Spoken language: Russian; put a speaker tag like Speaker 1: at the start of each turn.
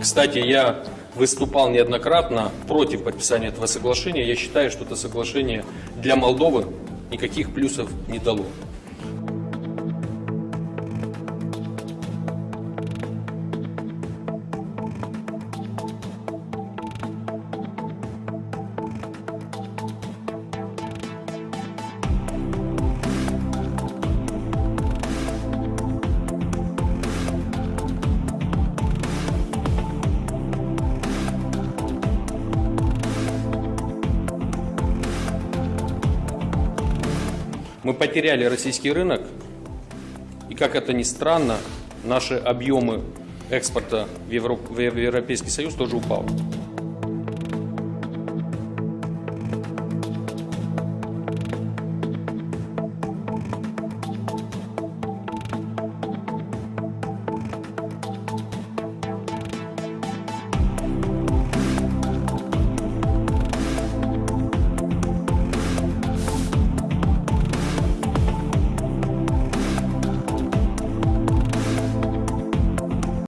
Speaker 1: Кстати, я выступал неоднократно против подписания этого соглашения. Я считаю, что это соглашение для Молдовы никаких плюсов не дало. Мы потеряли российский рынок, и как это ни странно, наши объемы экспорта в, Евро- в Европейский Союз тоже упали.